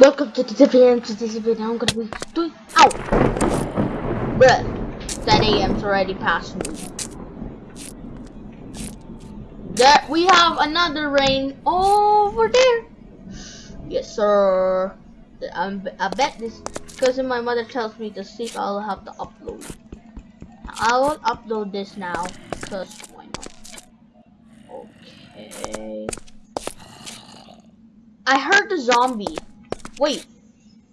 Welcome to the video. To this video, I'm gonna be doing. out. Bruh, 10 a.m.'s already past noon. There, we have another rain over there. Yes, sir. I'm, I bet this, because if my mother tells me to sleep, I'll have to upload. I will upload this now, because why not? Okay. I heard the zombie. Wait,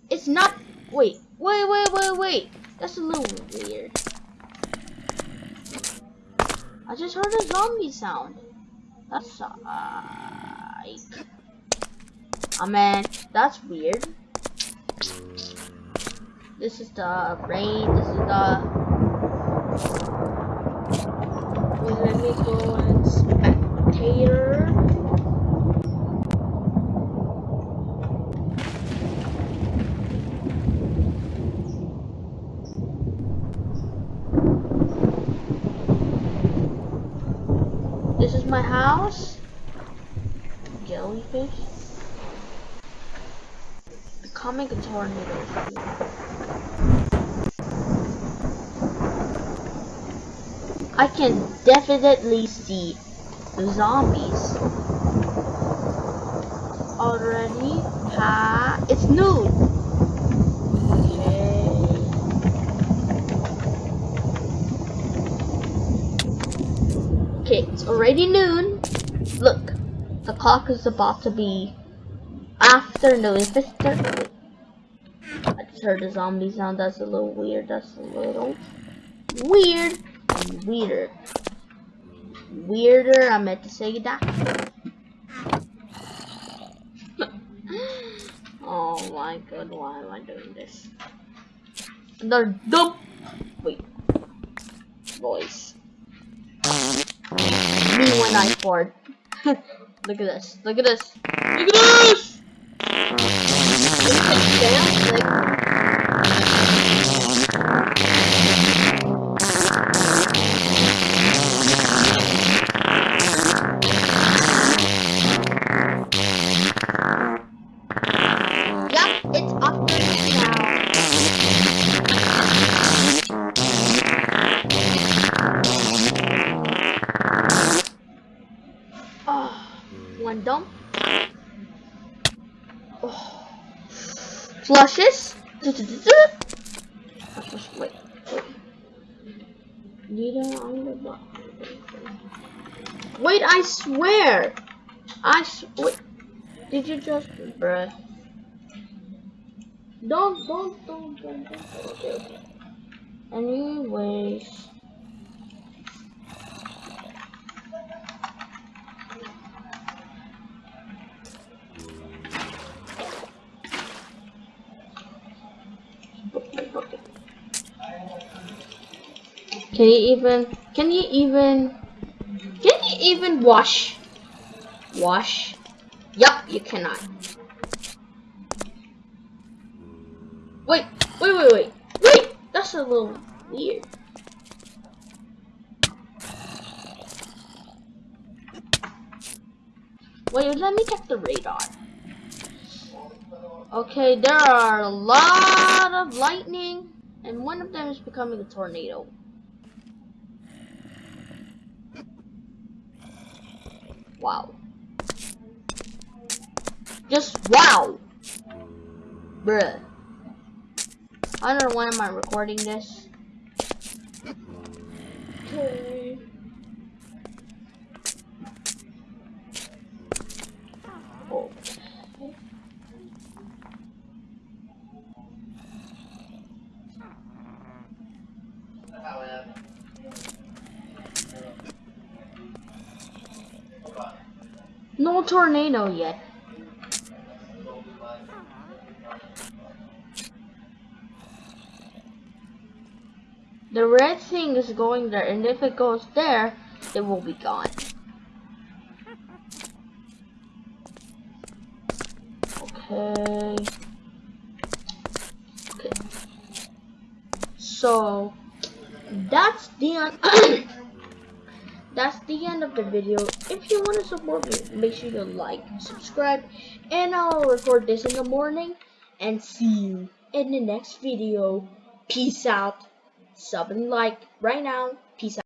it's not. Wait, wait, wait, wait, wait. That's a little weird. I just heard a zombie sound. That's uh, like. Oh man, that's weird. This is the rain. This is the. Wait, let me go and This is my house. Jellyfish. Becoming a tornado. I can definitely see the zombies. Already? Ha! It's noon! Okay. Okay, already noon. Look, the clock is about to be afternoon. If it's thir- I just heard a zombie sound. That's a little weird. That's a little weird. Weirder. Weirder. I meant to say that. oh my god, why am I doing this? Another dump. Wait. Voice. Me when I fart. Look at this. Look at this. Look at this! One dump. Oh. Flushes. Wait, wait. Neither on the. Wait, I swear. I. Did you just, bruh? Don't, don't, don't, don't, don't. Okay, okay. Anyways. Can you even, can you even, can you even wash? Wash? Yup, you cannot. Wait, wait, wait, wait, wait! That's a little weird. Wait, let me check the radar. Okay, there are a lot of lightning, and one of them is becoming a tornado. Wow. Just wow! Bruh. I don't know why am I recording this. Okay. Oh. No tornado yet. The red thing is going there, and if it goes there, it will be gone. Okay. Okay. So that's the end. that's the end of the video. If you want to support me, make sure you like, subscribe, and I'll record this in the morning. and see you in the next video. Peace out. Sub and like right now. Peace out.